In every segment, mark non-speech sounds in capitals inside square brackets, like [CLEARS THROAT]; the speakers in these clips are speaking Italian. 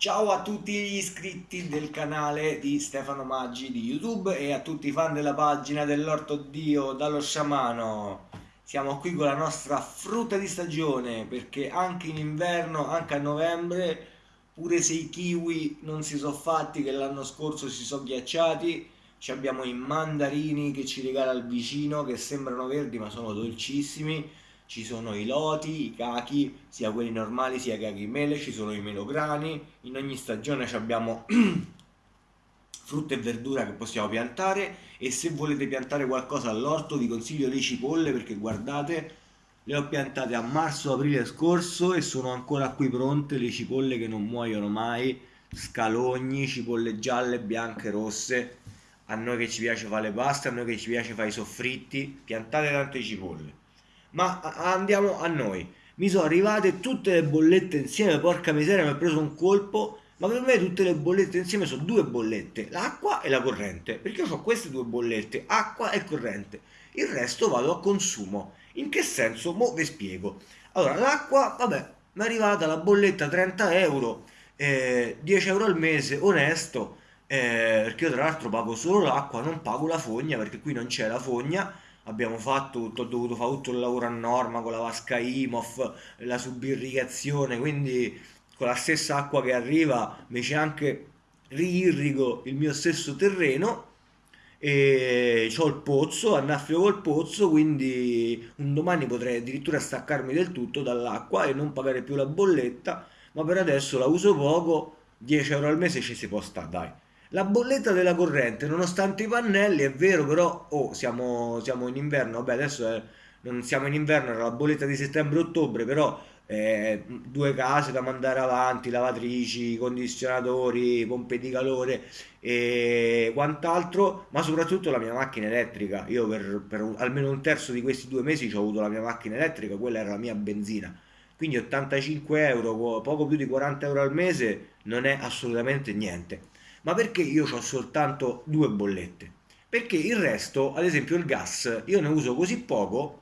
Ciao a tutti gli iscritti del canale di Stefano Maggi di YouTube e a tutti i fan della pagina dell'Orto Dio dallo sciamano. Siamo qui con la nostra frutta di stagione perché anche in inverno, anche a novembre, pure se i kiwi non si sono fatti che l'anno scorso si sono ghiacciati, abbiamo i mandarini che ci regala il vicino che sembrano verdi ma sono dolcissimi ci sono i loti, i cachi, sia quelli normali sia i cachi mele, ci sono i melograni, in ogni stagione abbiamo [CLEARS THROAT] frutta e verdura che possiamo piantare e se volete piantare qualcosa all'orto vi consiglio le cipolle perché guardate le ho piantate a marzo-aprile scorso e sono ancora qui pronte le cipolle che non muoiono mai, scalogni, cipolle gialle, bianche, rosse. A noi che ci piace fare le paste, a noi che ci piace fare i soffritti, piantate tante cipolle. Ma andiamo a noi. Mi sono arrivate tutte le bollette insieme, porca miseria, mi ha preso un colpo. Ma per me tutte le bollette insieme sono due bollette, l'acqua e la corrente. Perché io ho queste due bollette, acqua e corrente. Il resto vado a consumo. In che senso? Mo vi spiego. Allora, l'acqua, vabbè, mi è arrivata la bolletta 30 euro, eh, 10 euro al mese, onesto, eh, perché io tra l'altro pago solo l'acqua, non pago la fogna, perché qui non c'è la fogna abbiamo fatto tutto, ho dovuto fare tutto il lavoro a norma con la vasca IMOF, la subirrigazione, quindi con la stessa acqua che arriva mi c'è anche riirrigo il mio stesso terreno e ho il pozzo, annaffio col pozzo, quindi un domani potrei addirittura staccarmi del tutto dall'acqua e non pagare più la bolletta, ma per adesso la uso poco, 10 euro al mese ci si può stare, dai. La bolletta della corrente, nonostante i pannelli, è vero, però oh, siamo, siamo in inverno, vabbè adesso è, non siamo in inverno, era la bolletta di settembre-ottobre, però eh, due case da mandare avanti, lavatrici, condizionatori, pompe di calore e quant'altro, ma soprattutto la mia macchina elettrica. Io per, per almeno un terzo di questi due mesi ho avuto la mia macchina elettrica, quella era la mia benzina. Quindi 85 euro, poco più di 40 euro al mese, non è assolutamente niente. Ma perché io ho soltanto due bollette? Perché il resto, ad esempio il gas, io ne uso così poco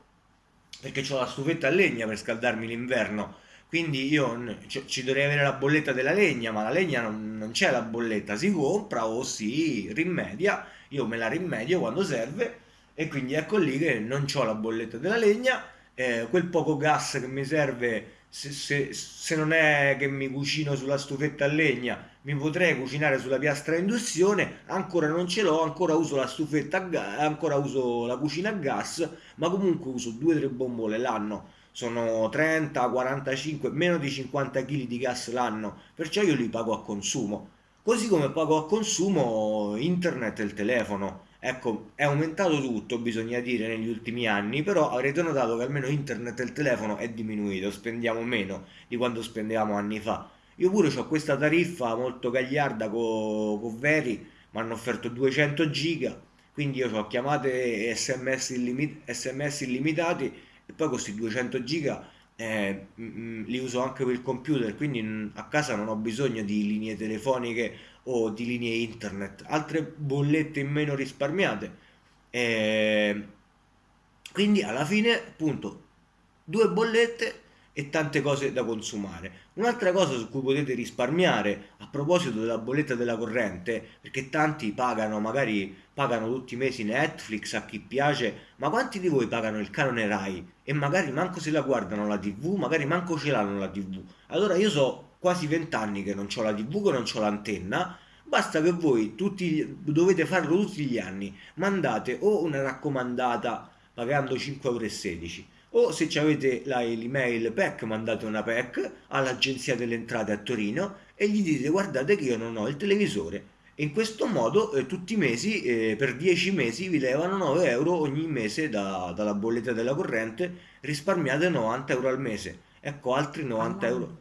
perché ho la stufetta a legna per scaldarmi l'inverno. Quindi io ci dovrei avere la bolletta della legna, ma la legna non, non c'è la bolletta, si compra o si rimedia, io me la rimedio quando serve e quindi ecco lì che non ho la bolletta della legna, eh, quel poco gas che mi serve se, se, se, non è che mi cucino sulla stufetta a legna, mi potrei cucinare sulla piastra a induzione, ancora non ce l'ho, ancora uso la stufetta a gas, ancora uso la cucina a gas, ma comunque uso 2-3 bombole l'anno, sono 30, 45, meno di 50 kg di gas l'anno, perciò io li pago a consumo. Così come pago a consumo internet e il telefono Ecco, è aumentato tutto, bisogna dire, negli ultimi anni, però avrete notato che almeno internet e il telefono è diminuito, spendiamo meno di quando spendevamo anni fa. Io pure ho questa tariffa molto gagliarda con co Veri, mi hanno offerto 200 giga, quindi io ho chiamate sms, illimit SMS illimitati e poi questi 200 giga eh, mh, mm, li uso anche per il computer, quindi mh, a casa non ho bisogno di linee telefoniche o di linee internet, altre bollette in meno risparmiate. Eh, quindi alla fine, appunto, due bollette e tante cose da consumare. Un'altra cosa su cui potete risparmiare a proposito della bolletta della corrente, perché tanti pagano, magari pagano tutti i mesi Netflix a chi piace, ma quanti di voi pagano il canone Rai e magari manco se la guardano la TV, magari manco ce l'hanno la TV. Allora io so quasi vent'anni che non ho la TV, che non ho l'antenna, basta che voi tutti, dovete farlo tutti gli anni, mandate o una raccomandata pagando 5,16 euro o se avete l'email PEC mandate una PEC all'agenzia delle entrate a Torino e gli dite guardate che io non ho il televisore e in questo modo eh, tutti i mesi eh, per 10 mesi vi levano 9 euro ogni mese da, dalla bolletta della corrente risparmiate 90 euro al mese. Ecco altri 90 euro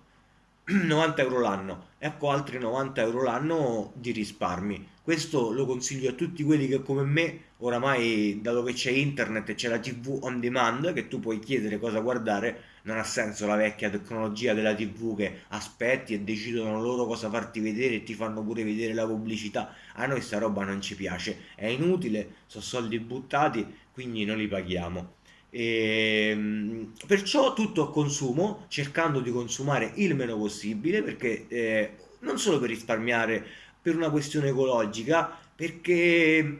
[CLEARS THROAT] 90 euro l'anno. Ecco altri 90 euro l'anno di risparmi. Questo lo consiglio a tutti quelli che come me oramai dato che c'è internet e c'è la tv on demand che tu puoi chiedere cosa guardare non ha senso la vecchia tecnologia della tv che aspetti e decidono loro cosa farti vedere e ti fanno pure vedere la pubblicità. A noi sta roba non ci piace. È inutile sono soldi buttati quindi non li paghiamo E, ehm, perciò tutto a consumo, cercando di consumare il meno possibile, perché eh, non solo per risparmiare per una questione ecologica, perché [CLEARS THROAT]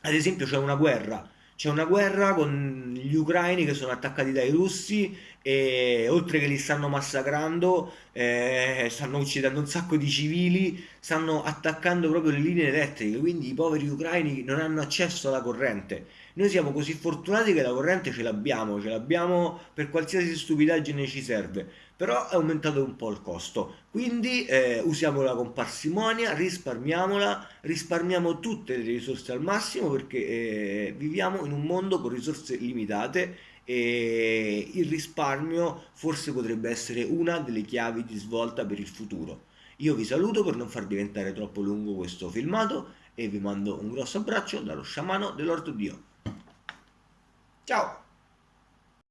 ad esempio c'è una guerra, c'è una guerra con gli ucraini che sono attaccati dai russi e oltre che li stanno massacrando, eh, stanno uccidendo un sacco di civili, stanno attaccando proprio le linee elettriche, quindi i poveri ucraini non hanno accesso alla corrente. Noi siamo così fortunati che la corrente ce l'abbiamo, ce l'abbiamo per qualsiasi stupidaggine ci serve, però è aumentato un po' il costo, quindi eh, usiamola con parsimonia, risparmiamola, risparmiamo tutte le risorse al massimo perché eh, viviamo in un mondo con risorse limitate e il risparmio forse potrebbe essere una delle chiavi di svolta per il futuro. Io vi saluto per non far diventare troppo lungo questo filmato e vi mando un grosso abbraccio dallo sciamano dell'Orto Dio. Ciao!